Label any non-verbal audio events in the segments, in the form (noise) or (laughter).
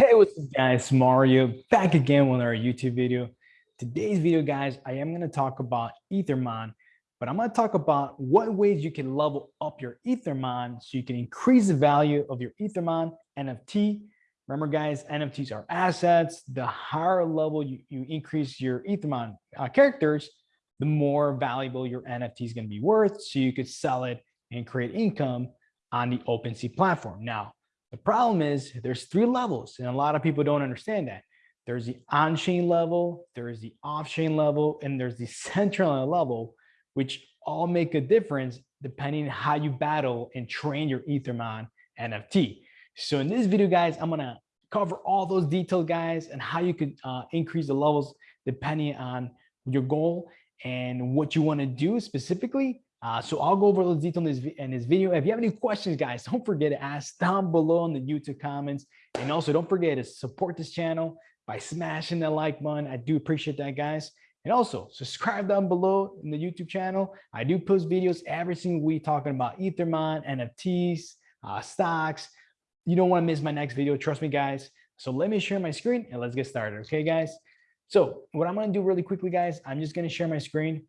Hey, what's up guys, Mario back again with our YouTube video. Today's video guys, I am going to talk about Ethermon, but I'm going to talk about what ways you can level up your Ethermon so you can increase the value of your Ethermon NFT. Remember guys, NFTs are assets. The higher level you, you increase your Ethermon uh, characters, the more valuable your NFT is going to be worth. So you could sell it and create income on the OpenSea platform. Now, the problem is there's three levels and a lot of people don't understand that. There's the on-chain level, there's the off-chain level, and there's the (laughs) central level, which all make a difference depending on how you battle and train your Ethermon NFT. So in this video, guys, I'm gonna cover all those details, guys, and how you could uh, increase the levels depending on your goal and what you wanna do specifically uh, so I'll go over those details in this, in this video. If you have any questions, guys, (laughs) don't forget to ask down below in the YouTube comments. And also don't forget to support this channel by smashing the like button. I do appreciate that, guys. And also subscribe down below in the YouTube channel. I do post videos every single week talking about Ethermon, NFTs, uh, stocks. You don't want to miss my next video. Trust me, guys. So let me share my screen and let's get started. Okay, guys. So what I'm going to do really quickly, guys, I'm just going to share my screen.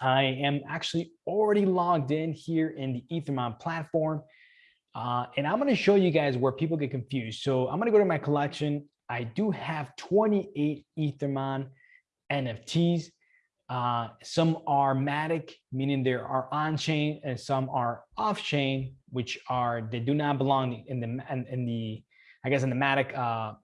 I am actually already logged in here in the Ethermon platform. Uh, and I'm going to show you guys where people get confused. So I'm going to go to my collection. I do have 28 Ethermon NFTs. Uh, some are Matic, meaning they are on-chain, and some are off-chain, which are they do not belong in the in, in the I guess in the Matic. Uh,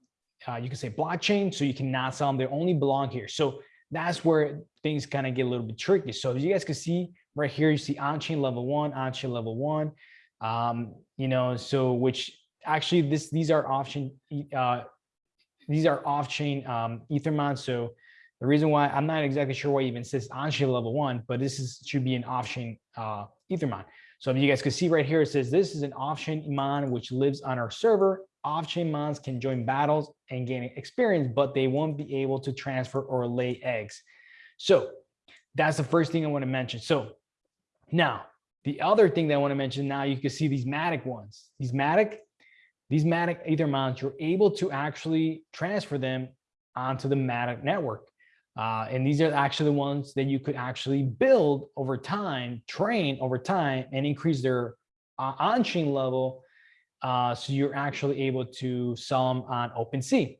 uh, you can say blockchain, so you cannot sell them. They only belong here. So that's where things kind of get a little bit tricky. So as you guys can see right here, you see on-chain level one, on-chain level one, um, you know, so which actually this these are off-chain uh, these are off-chain um, Ethermon. So the reason why I'm not exactly sure why it even says on-chain level one, but this is should be an off-chain uh, Ethermon. So if you guys can see right here, it says this is an off-chain Iman which lives on our server off-chain mons can join battles and gain experience, but they won't be able to transfer or lay eggs. So that's the first thing I want to mention. So now the other thing that I want to mention now, you can see these Matic ones, these Matic, these Matic Ether mons, you're able to actually transfer them onto the Matic network. Uh, and these are actually the ones that you could actually build over time, train over time, and increase their uh, on-chain level uh, so you're actually able to sell them on OpenSea.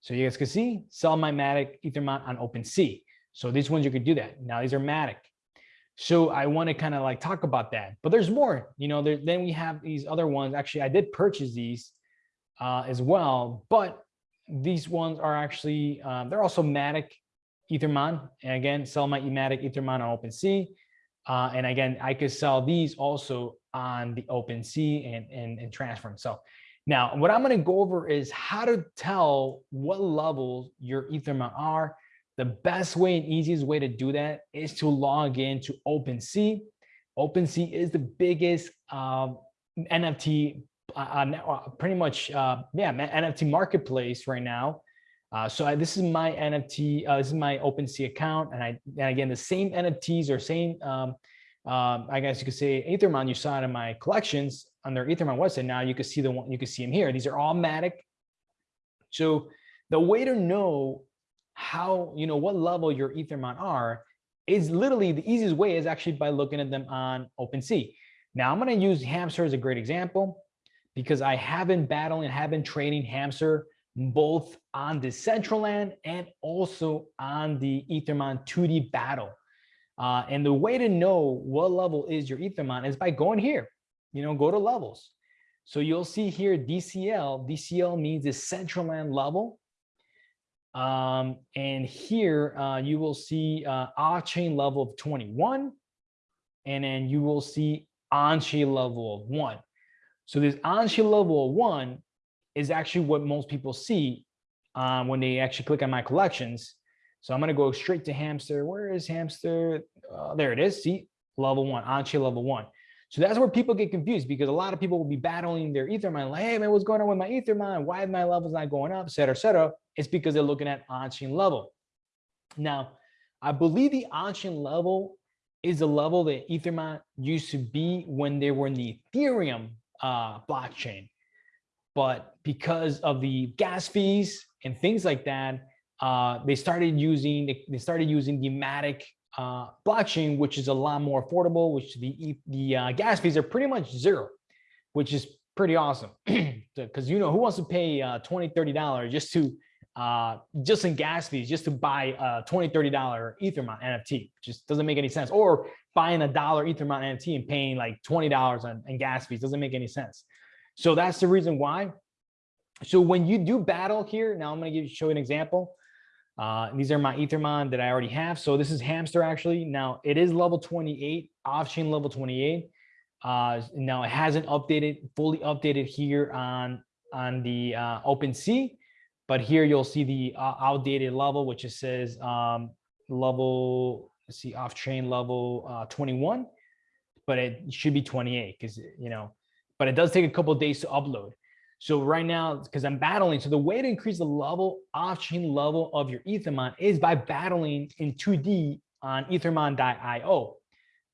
So you guys can see, sell my Matic Ethermon on OpenSea. So these ones you could do that. Now these are Matic. So I want to kind of like talk about that, but there's more, you know, there, then we have these other ones. Actually, I did purchase these uh, as well, but these ones are actually, uh, they're also Matic Ethermon. And again, sell my Matic Ethermon on OpenSea. Uh, and again, I could sell these also on the open OpenSea and, and, and transfer them. So now what I'm going to go over is how to tell what levels your Ethermon are. The best way and easiest way to do that is to log in to OpenSea. OpenSea is the biggest um, NFT, uh, uh, pretty much, uh, yeah, NFT marketplace right now. Uh, so I, this is my NFT, uh, this is my OpenSea account. And I, and again, the same NFTs or same um, um, I guess you could say Ethermon you saw it in my collections on their Ethermon website. Now you can see the one, you can see them here. These are all Matic. So the way to know how, you know, what level your Ethermon are is literally the easiest way is actually by looking at them on OpenSea. Now I'm going to use Hamster as a great example because I have been battling, and have been trading Hamster both on Decentraland and also on the Ethermon 2D battle. Uh, and the way to know what level is your Ethermon is by going here, you know, go to levels. So you'll see here DCL, DCL means Decentraland level. Um, and here uh, you will see uh, off-chain level of 21, and then you will see on-chain level of one. So this on-chain level of one is actually what most people see um, when they actually click on my collections. So I'm going to go straight to hamster. Where is hamster? Uh, there it is. See, level one, on-chain level one. So that's where people get confused because a lot of people will be battling their Ethermon, like, hey man, what's going on with my Ethermon? Why are my levels not going up, et cetera, et cetera. It's because they're looking at on-chain level. Now, I believe the on-chain level is the level that Ethermon used to be when they were in the Ethereum uh, blockchain. but because of the gas fees and things like that, uh, they started using they started using the Matic uh, blockchain, which is a lot more affordable, which the the uh, gas fees are pretty much zero, which is pretty awesome. (clears throat) Because you know who wants to pay uh, 20 30 dollars just to uh, just in gas fees, just to buy a 20 30 dollar Ethermon NFT, just doesn't make any sense. Or buying a dollar Ethermon NFT and paying like 20 dollars on, on gas fees doesn't make any sense. So that's the reason why. So when you do battle here, now I'm going to show you an example. Uh, these are my Ethermon that I already have. So this is Hamster actually. Now it is level 28, off-chain level 28. Uh, now it hasn't updated, fully updated here on, on the uh, OpenSea, but here you'll see the uh, outdated level, which it says um, level, let's see, off-chain level uh, 21, but it should be 28 because, you know, but it does take a couple days to upload. So right now, because I'm battling, so the way to increase the level, off-chain level of your Ethermon is by battling in 2D on ethermon.io.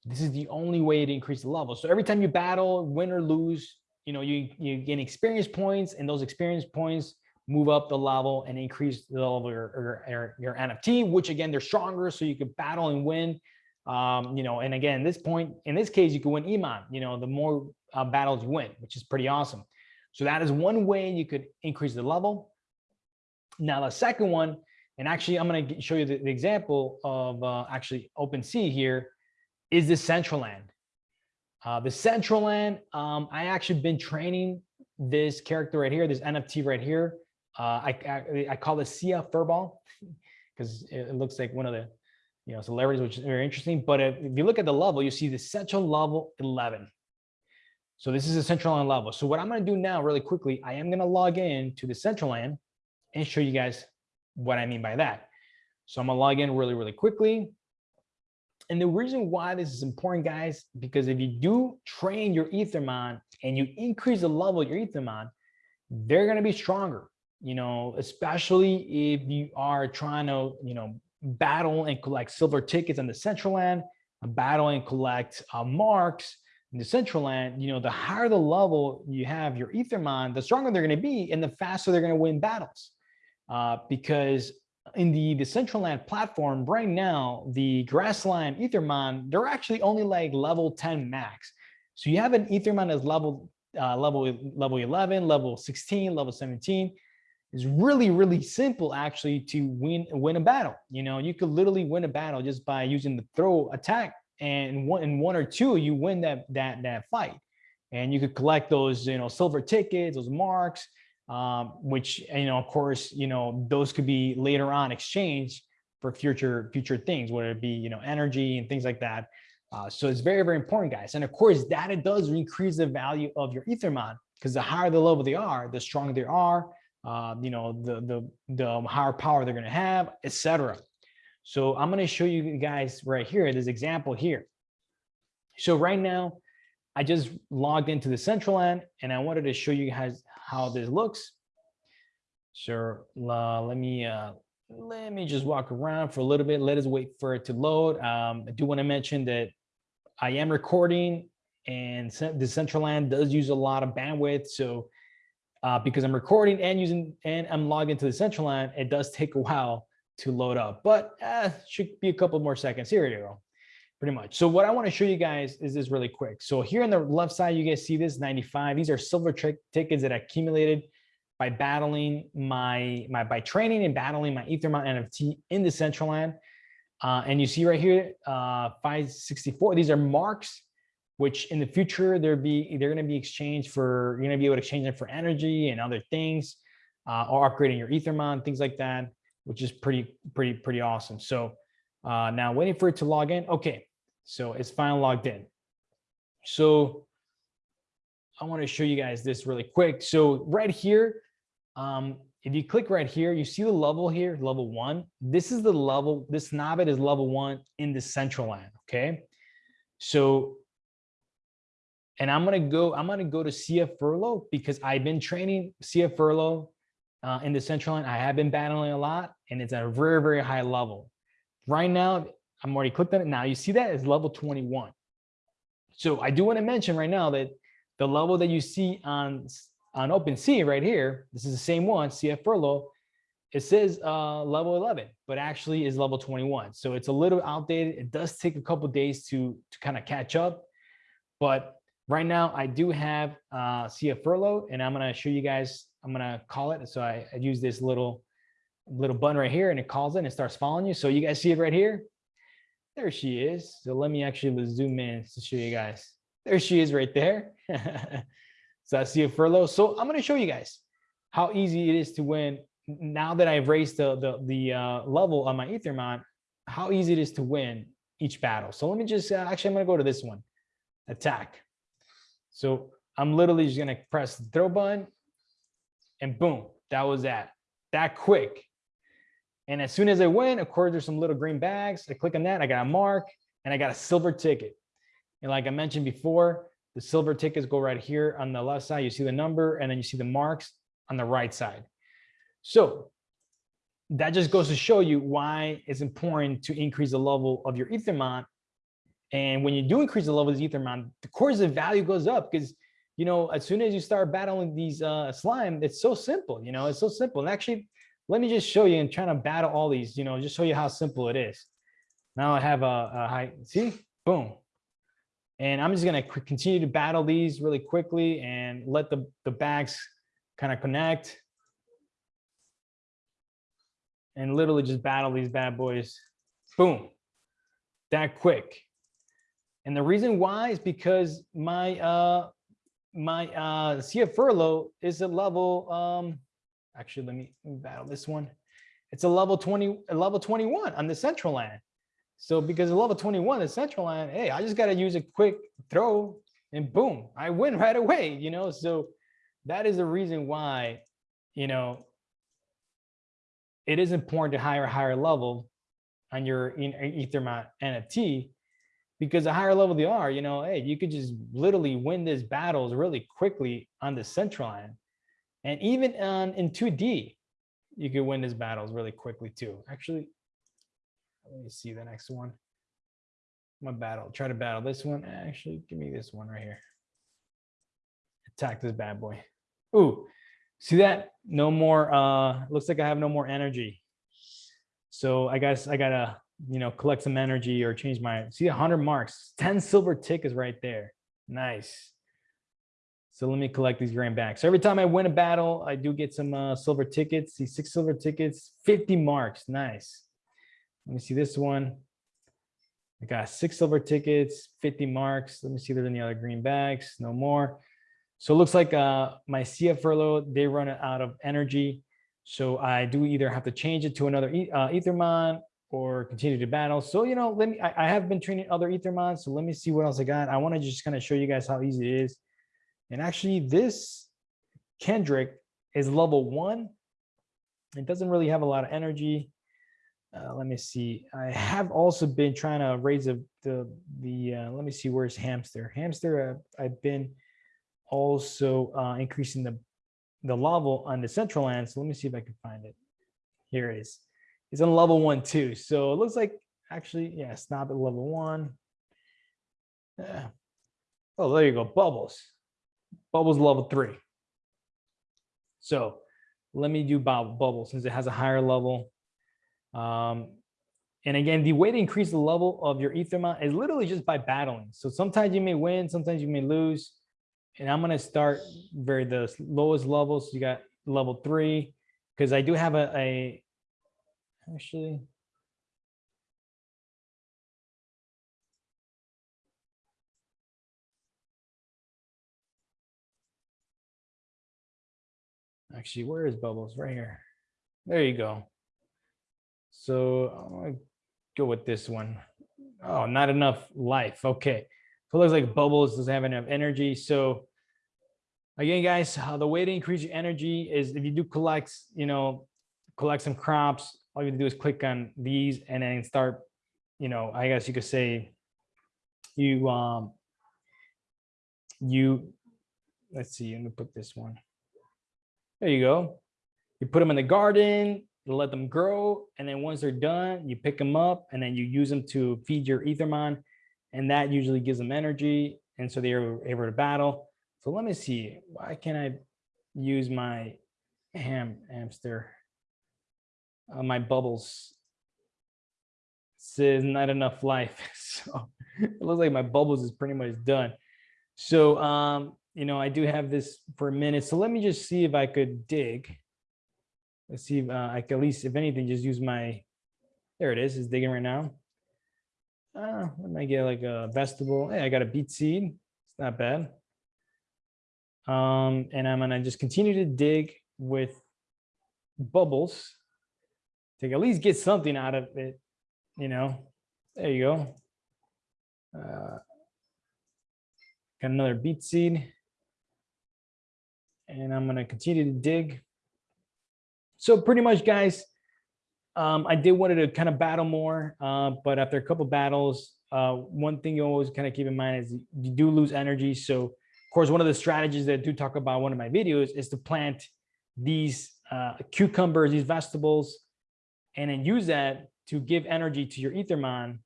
This is the only way to increase the level. So every time you battle, win or lose, you know, you, you gain experience points and those experience points move up the level and increase the level of your, your, your NFT, which again, they're stronger. So you can battle and win, um, you know, and again, this point, in this case, you can win EMONT, you know, the more uh, battles you win, which is pretty awesome. So that is one way you could increase the level. Now the second one, and actually I'm going to show you the, the example of uh, actually OpenSea here, is the Decentraland. Uh, the Decentraland, um, I actually been training this character right here, this NFT right here. Uh, I, I, I call it Sia Furball (laughs) because it looks like one of the you know celebrities, which is very interesting. But if, if you look at the level, you see Decentraland level 11. So this is a Decentraland level. So what I'm going to do now really quickly, I am going to log in to the Decentraland and show you guys what I mean by that. So I'm going to log in really, really quickly. And the reason why this is important, guys, because if you do train your Ethermon and you increase the level of your Ethermon, they're going to be stronger, you know, especially if you are trying to, you know, battle and collect silver tickets on the Decentraland, battle and collect uh, marks, in Decentraland, you know, the higher the level you have your Ethermon, the stronger they're going to be and the faster they're going to win battles. Uh, because in the, Decentraland platform right now, the Grassland Ethermon, they're actually only like level 10 max. So you have an Ethermon as level uh, level level 11, level 16, level 17 is really, really simple actually to win win a battle. You know, you could literally win a battle just by using the throw attack and one in one or two you win that that that fight. And you could collect those you know silver tickets those marks um, which you know of course you know those could be later on exchanged for future future things whether it be you know energy and things like that. Uh, so it's very very important guys. And of course that it does increase the value of your ethermon because the higher the level they are the stronger they are uh, you know the the the higher power they're going to have etc so I'm going to show you guys right here, this example here. So right now, I just logged into the Decentraland and I wanted to show you guys how this looks. So uh, let me uh, let me just walk around for a little bit. Let us wait for it to load. Um, I do want to mention that I am recording and the Decentraland does use a lot of bandwidth. So uh, because I'm recording and using and I'm logged into the Decentraland, it does take a while to load up, but uh, should be a couple more seconds. Here you go, pretty much. So what I want to show you guys is this really quick. So here on the left side, you guys see this 95. These are silver tickets that accumulated by battling my, my by training and battling my Ethermon NFT in the Decentraland. Uh, and you see right here, uh, 564, these are marks, which in the future, they're be they're going to be exchanged for, you're going to be able to exchange them for energy and other things, uh, or upgrading your Ethermon, things like that which is pretty, pretty, pretty awesome. So uh, now waiting for it to log in. Okay, so it's finally logged in. So I want to show you guys this really quick. So right here, um, if you click right here, you see the level here, level one. This is the level, this Nabbit is level one in the Decentraland, okay? So, and I'm gonna go, I'm gonna go to CF Furlough because I've been training CF Furlough uh, in Decentraland. I have been battling a lot and it's at a very, very high level. Right now, I'm already clicked on it. Now you see that is level 21. So I do want to mention right now that the level that you see on on OpenSea right here, this is the same one, CF Furlough, it says uh, level 11, but actually is level 21. So it's a little outdated. It does take a couple days to, to kind of catch up. But right now I do have uh, CF Furlough and I'm going to show you guys, I'm going to call it. So I, I use this little, little button right here and it calls it and starts following you. So you guys see it right here. There she is. So let me actually zoom in to show you guys. There she is right there. (laughs) so I see a furlough. So I'm going to show you guys how easy it is to win now that I've raised the, the, the uh, level on my Ethermon, how easy it is to win each battle. So let me just, uh, actually, I'm gonna go to this one, attack. So I'm literally just gonna press the throw button and boom, that was that, that quick. And as soon as I win, of course, there's some little green bags. I click on that, I got a mark and I got a silver ticket. And like I mentioned before, the silver tickets go right here on the left side. You see the number and then you see the marks on the right side. So that just goes to show you why it's important to increase the level of your Ethermon. And when you do increase the level of the Ethermon, the course of value goes up because, you know, as soon as you start battling these uh, slime, it's so simple, you know, it's so simple. And actually, let me just show you and trying to battle all these, you know, just show you how simple it is. Now I have a, a high, see, boom. And I'm just gonna continue to battle these really quickly and let the, the bags kind of connect and literally just battle these bad boys. Boom, that quick. And the reason why is because my uh my uh CF furlough is a level um actually let me, battle this one. It's a level 20 a level 21 on Decentraland. So because of level 21 Decentraland, hey, I just got to use a quick throw and boom, I win (laughs) right away, you know? So that is the reason why, you know, it is important to hire a higher level on your Ethermon NFT because the higher level they are, you know, hey, you could just literally win these battles really quickly on Decentraland. And even on in 2D, you could win these battles really quickly too. Actually, let me see the next one. My battle, try to battle this one. Actually, give me this one right here. Attack this bad boy. Ooh, See that? No more, uh, looks like I have no more energy. So I guess I gotta, you know, collect some energy or change my, see 100 marks, 10 silver tickets right there. Nice. So let me collect these grand back. So every time I win a battle, I do get some uh, silver tickets. See six silver tickets, 50 marks. Nice. Let me see this one. I got six silver tickets, 50 marks. Let me see if there's any other green bags. No more. So it looks like uh, my CF furlough, they run out of energy. So I do either have to change it to another uh, Ethermon or continue to battle. So, you know, let me, I, I have been training other Ethermon. So let me see what else I got. I want to just kind of show you guys how easy it is. And actually this Kendrick is level one. It doesn't really have a lot of energy. Uh, let me see. I have also been trying to raise the, the, the uh, let me see, where's Hamster? Hamster, uh, I've been also uh, increasing the, the level on Decentraland. So let me see if I can find it. Here it is. It's on level one too. So it looks like actually, yeah, stop at level one. Yeah. Oh, there you go, bubbles. Bubbles level three. So let me do bubble since it has a higher level. Um, and again, the way to increase the level of your Ethermon is literally just by battling. So sometimes you may win, sometimes you may lose and I'm gonna start very the lowest levels. You got level three, because I do have a, a actually. Actually, where is bubbles? Right here. There you go. So I'm gonna go with this one. Oh, not enough life. Okay. So it looks like bubbles doesn't have enough energy. So again, guys, the way to increase your energy is if you do collect, you know, collect some crops, all you have to do is click on these and then start, you know, I guess you could say you, um, you, let's see, let me put this one. There you go. You put them in the garden, you let them grow. And then once they're done, you pick them up and then you use them to feed your Ethermon and that usually gives them energy. And so they're able to battle. So let me see, why can't I use my ham hamster, uh, my bubbles. Says not enough life. (laughs) So it looks like my bubbles is pretty much done. So, um, you know, I do have this for a minute. So let me just see if I could dig. Let's see if uh, I can at least, if anything, just use my, there it is, it's digging right now. Uh, I might get like a vegetable. Hey, I got a beet seed. It's not bad. Um, and I'm gonna just continue to dig with bubbles to at least get something out of it, you know. There you go. Uh, got another beet seed. And I'm gonna continue to dig. So pretty much, guys, um, I did wanted to kind of battle more, uh, but after a couple battles, uh, one thing you always kind of keep in mind is you do lose energy. So of course, one of the strategies that I do talk about in one of my videos is to plant these uh, cucumbers, these vegetables, and then use that to give energy to your Ethermon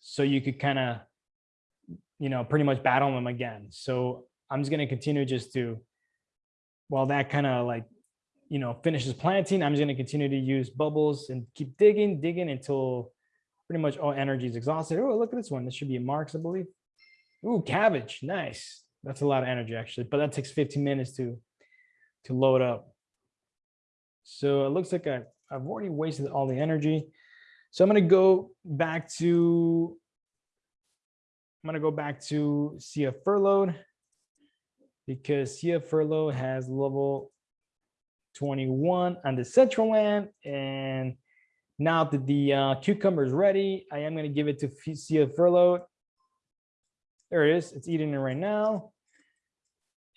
so you could kind of, you know, pretty much battle them again. So I'm just going to continue just to, while that kind of like you know, finishes planting, I'm just gonna continue to use bubbles and keep digging, digging until pretty much all energy is exhausted. Oh, look at this one. This should be a marks, I believe. Ooh, cabbage, nice. That's a lot of energy actually, but that takes 15 minutes to, to load up. So it looks like I, I've already wasted all the energy. So I'm gonna go back to, I'm gonna go back to CF furloughed because CF furlough has level 21 on Decentraland. And now that the uh, cucumber is ready, I am going to give it to Sia Furlough. There it is. It's eating it right now.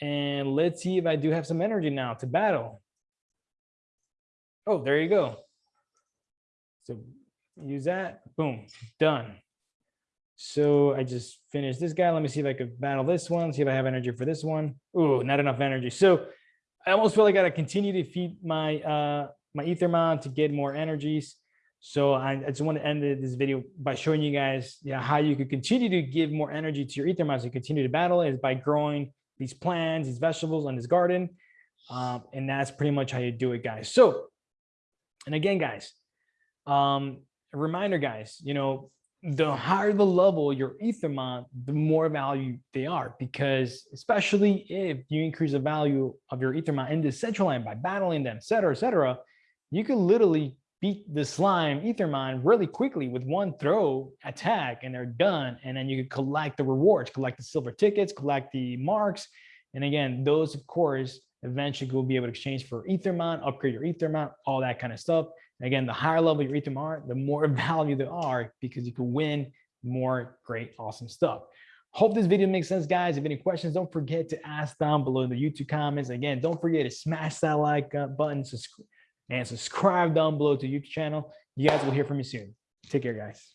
And let's see if I do have some energy now to battle. Oh, there you go. So use that. Boom, done. So I just finished this guy. Let me see if I could battle this one, see if I have energy for this one. Oh, not enough energy. So I almost feel like I gotta continue to feed my uh my Ethermon to get more energies. So I, I just want to end this video by showing you guys how you could continue to give more energy to your Ethermon to continue to battle is by growing these plants, these vegetables on this garden. Um, and that's pretty much how you do it, guys. So, and again, guys, um, a reminder, guys, you know, the higher the level your Ethermon, the more value they are because especially if you increase the value of your Ethermon in Decentraland by battling them, et cetera, et cetera, you can literally beat the slime Ethermon really quickly with one throw attack and they're done. And then you can collect the rewards, collect the silver tickets, collect the marks. And again, those of course, eventually you'll be able to exchange for Ethermon, upgrade your Ethermon, all that kind of stuff. Again, the higher level your Ethereum are, the more (laughs) value there are because you can win more great, awesome stuff. Hope this video makes sense, guys. If any questions, don't forget to ask down below in the YouTube comments. Again, don't forget to smash that like uh, button and subscribe down below to YouTube channel. You guys will hear from me soon. Take care, guys.